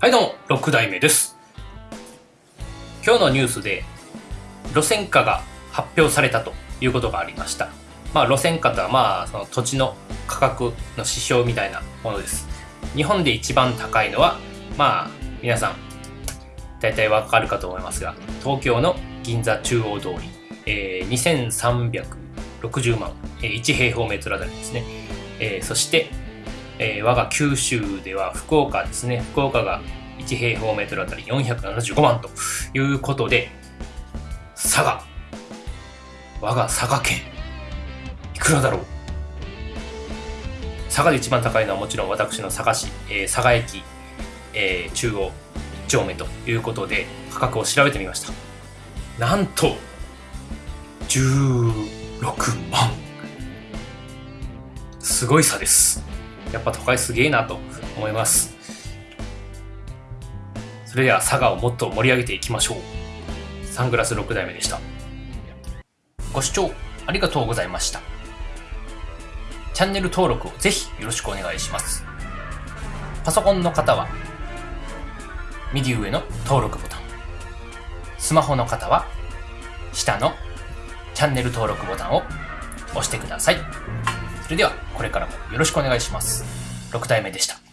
はいどうも6代目です。今日のニュースで路線価が発表されたということがありました。まあ路線価とはまあその土地の価格の指標みたいなものです。日本で一番高いのはまあ皆さん大体わかるかと思いますが東京の銀座中央通り、えー、2360万、えー、1平方メートルあたりですね、えー、そしてえー、我が九州では福岡ですね。福岡が1平方メートルあたり475万ということで、佐賀。我が佐賀県。いくらだろう？佐賀で一番高いのはもちろん私の佐賀市、えー、佐賀駅、えー、中央1丁目ということで価格を調べてみました。なんと、16万。すごい差です。やっぱ都会すげえなと思います。それでは佐賀をもっと盛り上げていきましょう。サングラス6代目でした。ご視聴ありがとうございました。チャンネル登録をぜひよろしくお願いします。パソコンの方は右上の登録ボタン。スマホの方は下のチャンネル登録ボタンを押してください。それではこれからもよろしくお願いします。6体目でした。